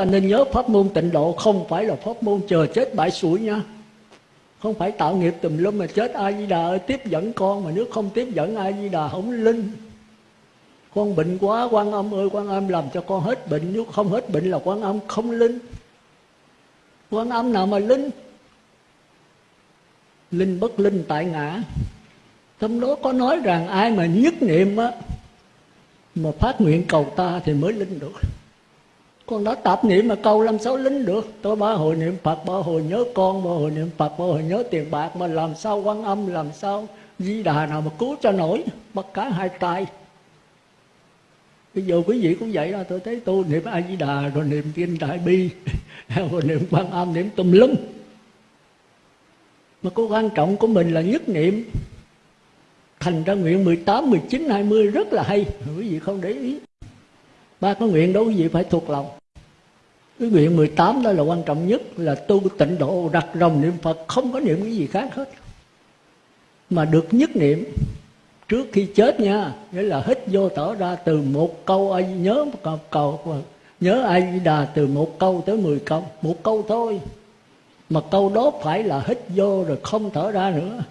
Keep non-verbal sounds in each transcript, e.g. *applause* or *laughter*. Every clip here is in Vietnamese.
ta nên nhớ pháp môn tịnh độ không phải là pháp môn chờ chết bãi sủi nha. Không phải tạo nghiệp tùm lum mà chết a di đà ơi, tiếp dẫn con mà nếu không tiếp dẫn a di đà không linh. Con bệnh quá, quan âm ơi, quan âm làm cho con hết bệnh nếu không hết bệnh là quan âm không linh. Quan âm nào mà linh? Linh bất linh tại ngã. Trong đó có nói rằng ai mà nhất niệm á, mà phát nguyện cầu ta thì mới linh được con đã tạp niệm mà câu làm sao lính được? Tôi ba hồi niệm phật ba hồi nhớ con ba hồi niệm phật ba hồi nhớ tiền bạc. Mà làm sao quan âm làm sao di đà nào mà cứu cho nổi? Bắt cả hai tay. Bây giờ quý vị cũng vậy đó tôi thấy tôi niệm a di đà rồi niệm kinh đại bi *laughs* rồi niệm quan âm niệm tùm lum. Mà cái quan trọng của mình là nhất niệm. Thành ra nguyện 18, 19, 20 rất là hay. Quý vị không để ý. Ba cái nguyện đó quý vị phải thuộc lòng cái nguyện 18 đó là quan trọng nhất là tu tịnh độ đặt rồng niệm Phật không có niệm cái gì khác hết. Mà được nhất niệm trước khi chết nha nghĩa là hít vô thở ra từ một câu ai nhớ một câu, câu nhớ ai đà từ một câu tới mười câu một câu thôi. Mà câu đó phải là hít vô rồi không thở ra nữa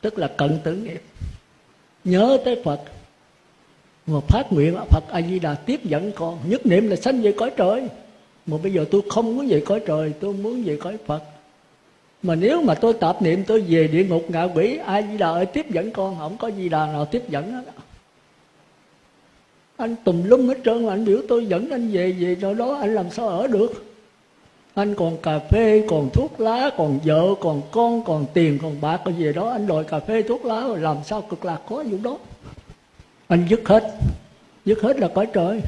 tức là cận tử nghiệp nhớ tới phật. Mà phát nguyện phật a di đà tiếp dẫn con nhất niệm là sanh về cõi trời mà bây giờ tôi không muốn về cõi trời, tôi muốn về cõi phật. Mà nếu mà tôi tạp niệm, tôi về địa ngục ngạ quỷ ai di đà ơi, tiếp dẫn con, không có di đà nào tiếp dẫn hết. Anh tùm lum hết trơn mà anh biểu tôi dẫn anh về về chỗ đó, anh làm sao ở được? Anh còn cà phê, còn thuốc lá, còn vợ, còn con, còn tiền, còn bạc, còn gì đó, anh đòi cà phê, thuốc lá, rồi làm sao cực lạc có vụ đó? Anh dứt hết. Dứt hết là cõi trời.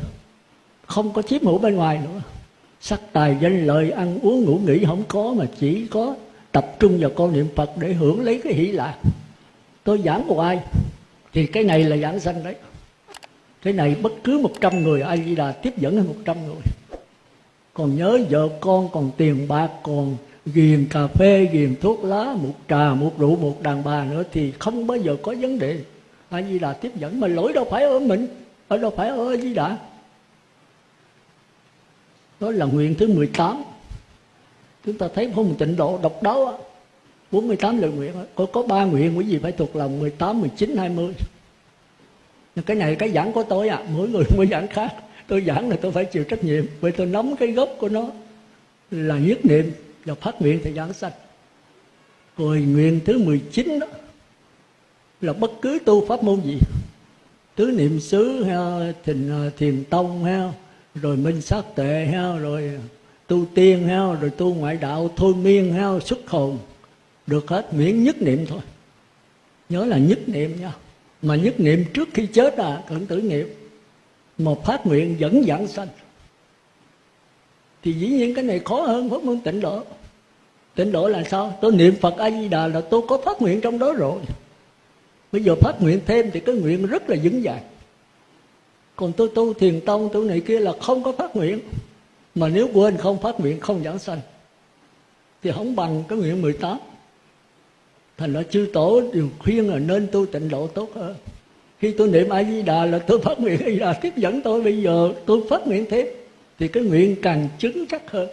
Không có chiếm hữu bên ngoài nữa sắc tài danh lợi ăn uống ngủ nghỉ không có mà chỉ có tập trung vào con niệm phật để hưởng lấy cái hỷ lạc. Tôi giảng một ai? Thì cái này là giảng sanh đấy. Cái này bất cứ một trăm người ai di đà tiếp dẫn một trăm người. Còn nhớ vợ con, còn tiền bạc, còn ghiền cà phê, ghiền thuốc lá, một trà, một rượu, một đàn bà nữa thì không bao giờ có vấn đề. A di đà tiếp dẫn mà lỗi đâu phải ở mình, ở đâu phải ở a di đà đó là nguyện thứ 18 chúng ta thấy không tịnh độ độc đáo á 48 lời nguyện có có ba nguyện quý vị phải thuộc lòng 18, 19, 20 nhưng cái này cái giảng của tôi à mỗi người *laughs* mỗi giảng khác. Tôi giảng là tôi phải chịu trách nhiệm vì tôi nắm cái gốc của nó là nhất niệm và phát nguyện thì giảng sanh. Rồi nguyện thứ 19 đó là bất cứ tu pháp môn gì. Tứ niệm xứ thiền à, thiền tông ha rồi minh sát tệ ha rồi tu tiên ha rồi tu ngoại đạo, thôi miên ha xuất hồn. Được hết, miễn nhất niệm thôi. Nhớ là nhất niệm nha. Mà nhất niệm trước khi chết là cận tử nghiệp. Một phát nguyện dẫn giảng sanh. Thì dĩ nhiên cái này khó hơn pháp môn tịnh độ. Tịnh độ là sao? Tôi niệm phật a di đà là tôi có phát nguyện trong đó rồi. Bây giờ phát nguyện thêm thì cái nguyện rất là vững vàng còn tôi tu thiền tông tu này kia là không có phát nguyện. Mà nếu quên không phát nguyện không giảng sanh. Thì không bằng cái nguyện 18 thành ra chư tổ đều khuyên là nên tu tịnh độ tốt hơn. Khi tôi niệm a di đà là tôi phát nguyện a di đà tiếp dẫn tôi. Bây giờ tôi phát nguyện thêm thì cái nguyện càng chứng chắc hơn.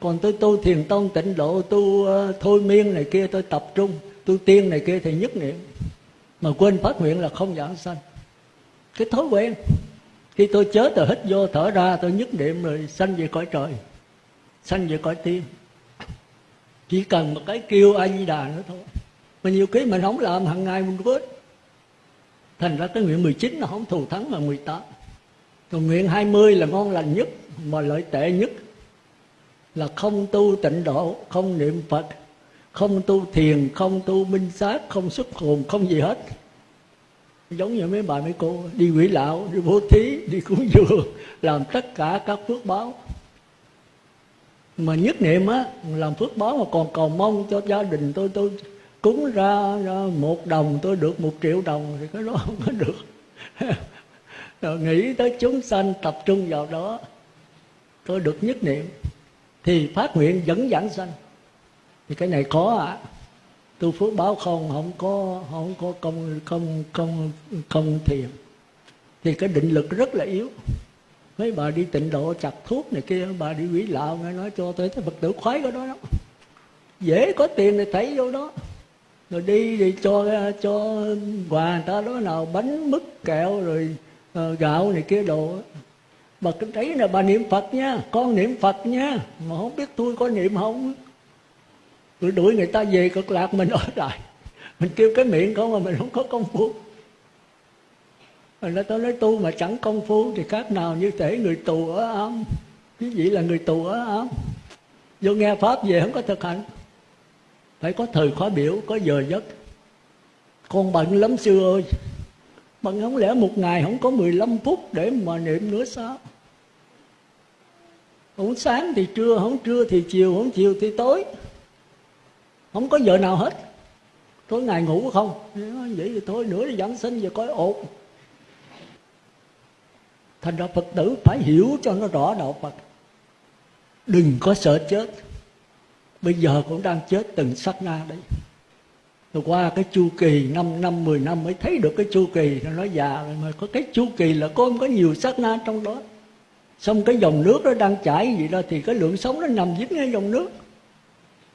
Còn tôi tu thiền tông tịnh độ tu uh, thôi miên này kia tôi tập trung tu tiên này kia thì nhất niệm. Mà quên phát nguyện là không giảng sanh cái thói quen. Khi tôi chết tôi hít vô, thở ra, tôi nhất niệm rồi sanh về cõi trời, sanh về cõi tim chỉ cần một cái kêu a di đà nữa thôi. Mà nhiều khi mình không làm hàng ngày mình quên. Thành ra cái nguyện 19 nó không thù thắng mà 18 còn nguyện 20 là ngon lành nhất, mà lợi tệ nhất. Là không tu tịnh độ, không niệm phật, không tu thiền, không tu minh sát, không xuất hồn, không gì hết giống như mấy bà mấy cô đi quỷ lão đi bố thí đi cúng dường làm tất cả các phước báo. Mà nhất niệm á làm phước báo mà còn cầu mong cho gia đình tôi tôi cúng ra, ra một đồng tôi được một triệu đồng thì cái đó không có được. *laughs* Rồi nghĩ tới chúng sanh tập trung vào đó tôi được nhất niệm. Thì phát nguyện dẫn giảng sanh. Thì cái này khó ạ. à tu phước báo không không có không có công công công công thiền. Thì cái định lực rất là yếu. Mấy bà đi tịnh độ chặt thuốc này kia bà đi quỷ lạo nghe nói cho tới thấy phật tử khoái cái đó. Lắm dễ có tiền thì thấy vô đó. Rồi đi thì cho cho quà người ta đó nào bánh mứt kẹo rồi uh, gạo này kia đồ. Bà cứ thấy là bà niệm phật nha con niệm phật nha. Mà không biết tôi có niệm không? Rồi đuổi người ta về cực lạc, mình ở lại. Mình kêu cái miệng không mà mình không có công phu. Mình nói tôi nói tu mà chẳng công phu, thì khác nào như thể người tù ở ám. Quý vị là người tù ở ám. Vô nghe pháp về không có thực hành. Phải có thời khóa biểu, có giờ giấc. Con bận lắm sư ơi. Bận không lẽ một ngày không có 15 phút để mà niệm nữa sao? Không sáng thì trưa, không trưa thì chiều, không chiều thì tối không có giờ nào hết. Tối ngày ngủ không? Vậy thì thôi nữa thì giảng sinh về coi ổn. Thành ra phật tử phải hiểu cho nó rõ đạo phật. Đừng có sợ chết. Bây giờ cũng đang chết từng sát na đấy rồi qua cái chu kỳ 5 năm 10 năm mới thấy được cái chu kỳ. Nó nói già rồi mà có cái chu kỳ là có có nhiều sát na trong đó. Xong cái dòng nước nó đang chảy gì đó, thì cái lượng sống nó nằm dính ngay dòng nước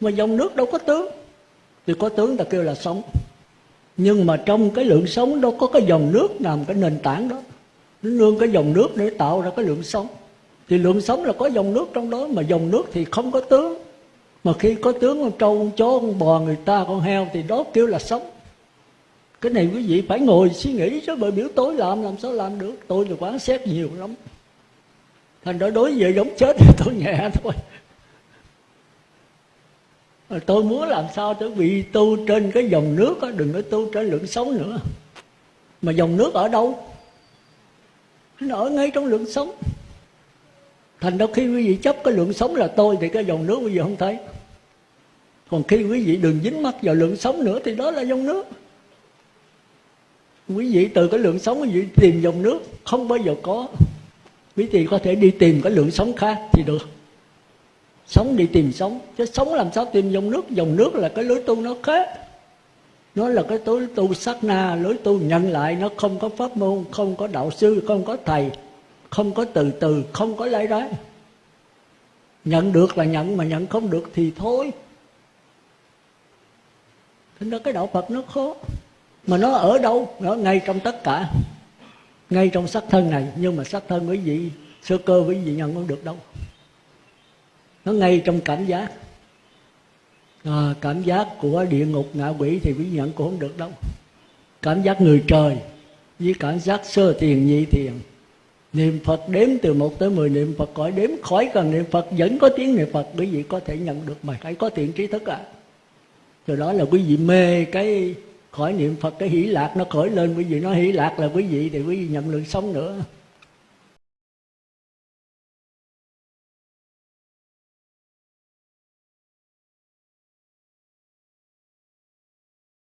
mà dòng nước đâu có tướng. Thì có tướng ta kêu là sống nhưng mà trong cái lượng sống đâu có cái dòng nước nằm cái nền tảng đó. Nó nương cái dòng nước để tạo ra cái lượng sống thì lượng sống là có dòng nước trong đó, mà dòng nước thì không có tướng. Mà khi có tướng, con trâu, con chó, con bò, người ta, con heo thì đó kêu là sống cái này quý vị phải ngồi suy nghĩ chứ, bởi biểu tối làm làm sao làm được? Tôi là quán xét nhiều lắm. Thành ra đối với giống chết thì tôi nhẹ thôi tôi muốn làm sao tôi bị tu trên cái dòng nước đó, đừng có tu trên lượng sống nữa. Mà dòng nước ở đâu? Nó ở ngay trong lượng sống. Thành ra khi quý vị chấp cái lượng sống là tôi thì cái dòng nước quý vị không thấy. Còn khi quý vị đừng dính mắt vào lượng sống nữa thì đó là dòng nước. Quý vị từ cái lượng sống quý vị tìm dòng nước không bao giờ có. Quý vị có thể đi tìm cái lượng sống khác thì được sống đi tìm sống. Chứ sống làm sao tìm dòng nước? Dòng nước là cái lối tu nó khác nó là cái lối tu sát na, lối tu nhận lại. Nó không có pháp môn, không có đạo sư, không có thầy, không có từ từ, không có lấy đấy nhận được là nhận, mà nhận không được thì thôi. Thế đó cái đạo phật nó khó mà nó ở đâu? Nó ngay trong tất cả. Ngay trong sắc thân này. Nhưng mà sắc thân quý vị, sơ cơ quý vị nhận không được đâu nó ngay trong cảm giác. À, cảm giác của địa ngục ngạ quỷ thì quý nhận cũng không được đâu. Cảm giác người trời với cảm giác sơ thiền nhị thiền. Niệm phật đếm từ một tới mười niệm phật khỏi đếm khỏi cần niệm phật vẫn có tiếng niệm phật quý vị có thể nhận được mà. Phải có thiện trí thức à từ đó là quý vị mê cái khỏi niệm phật cái hỷ lạc nó khởi lên. Quý vị nói hỷ lạc là quý vị thì quý vị nhận lượng sống nữa.